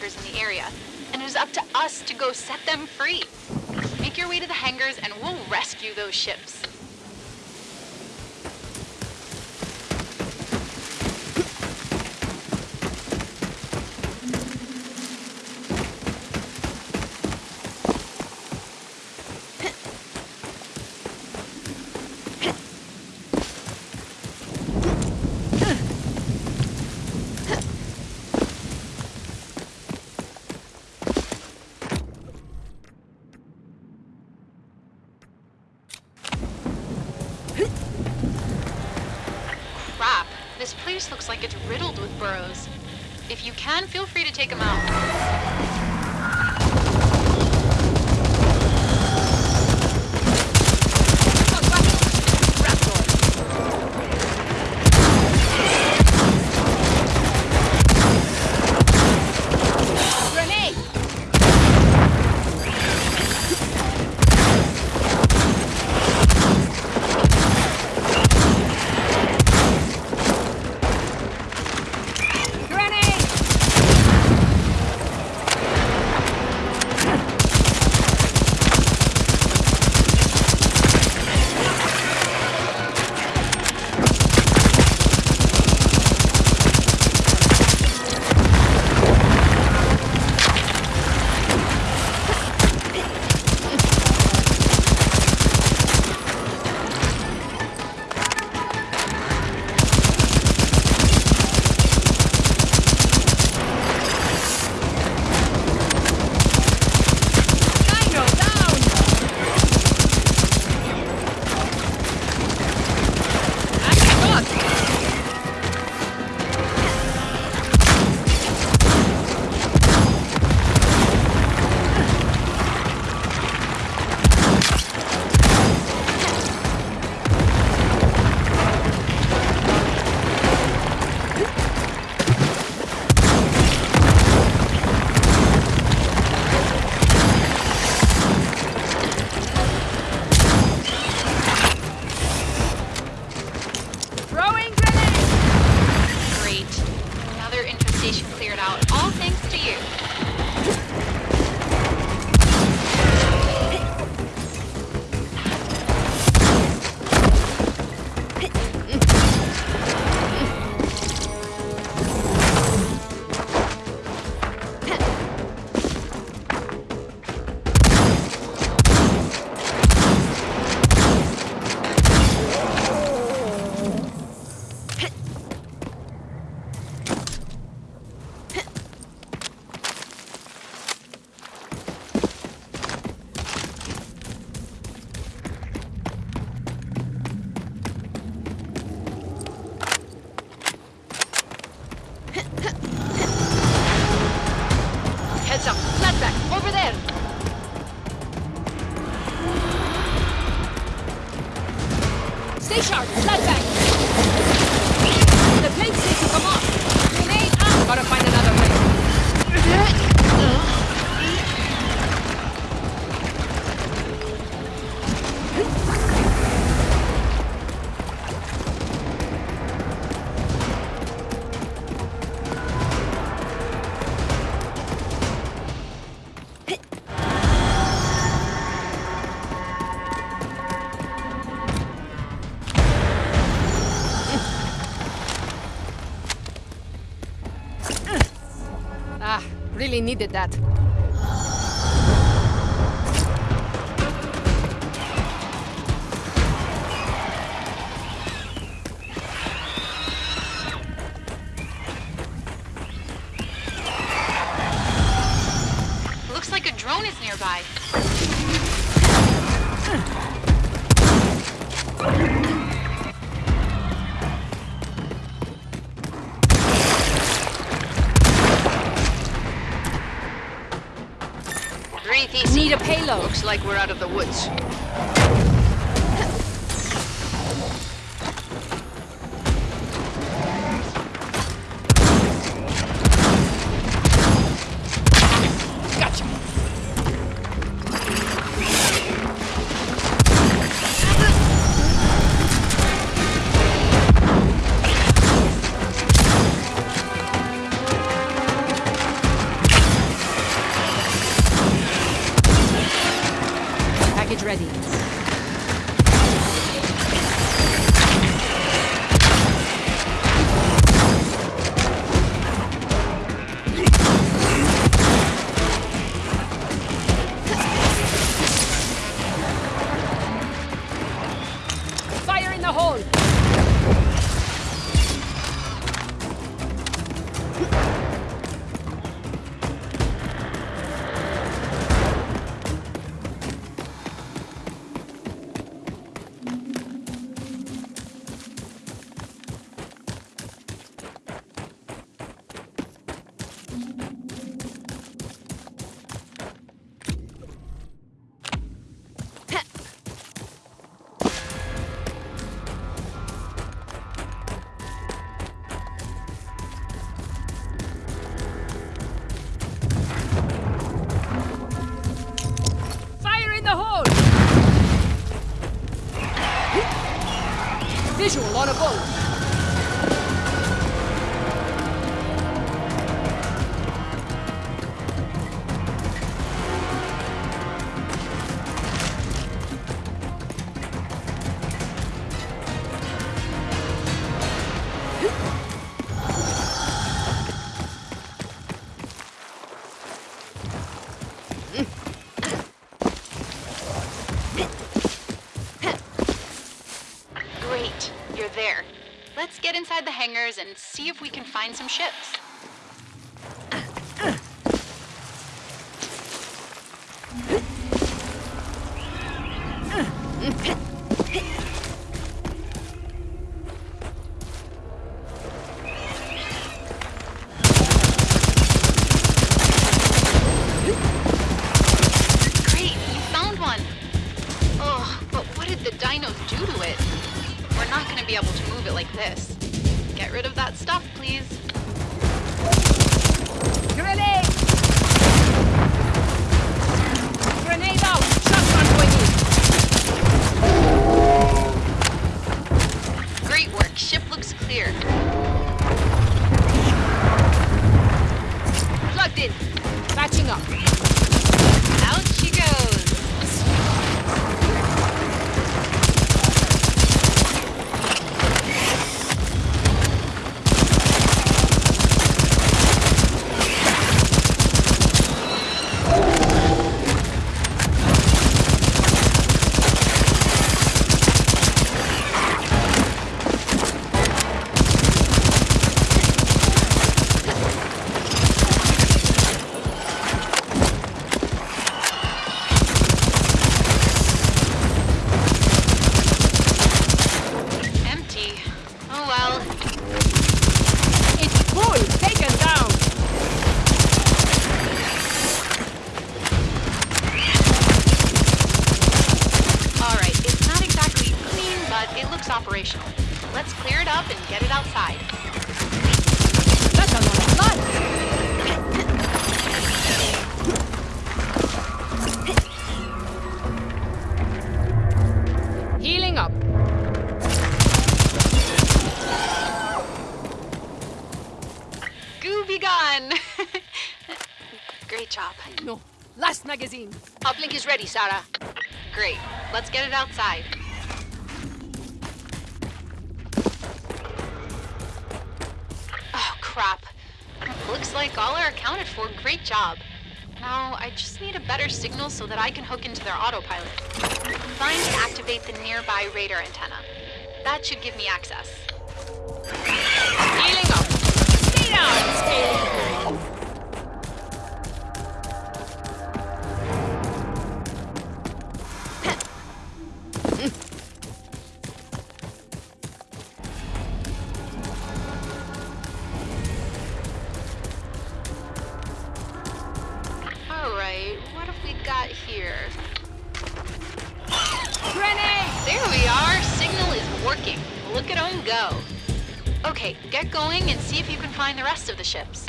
hangars in the area, and it is up to us to go set them free. Make your way to the hangars and we'll rescue those ships. Crap, this place looks like it's riddled with burrows. If you can, feel free to take them out. Really needed that. Looks like we're out of the woods. Ready. Great, you're there. Let's get inside the hangars and see if we can find some ships. It like this. Get rid of that stuff, please. Grenade! Grenade out! Shotgun going in! Great work. Ship looks clear. Plugged in. Patching up. Let's clear it up and get it outside. That's a lot of blood! Healing up. Goo be gone! Great job. No. Last magazine. Uplink is ready, Sarah. Great. Let's get it outside. Crap. Looks like all are accounted for. Great job. Now, I just need a better signal so that I can hook into their autopilot. Find and activate the nearby radar antenna. That should give me access. Healing up. Stay down, Scaly. Look at go. Okay, get going and see if you can find the rest of the ships.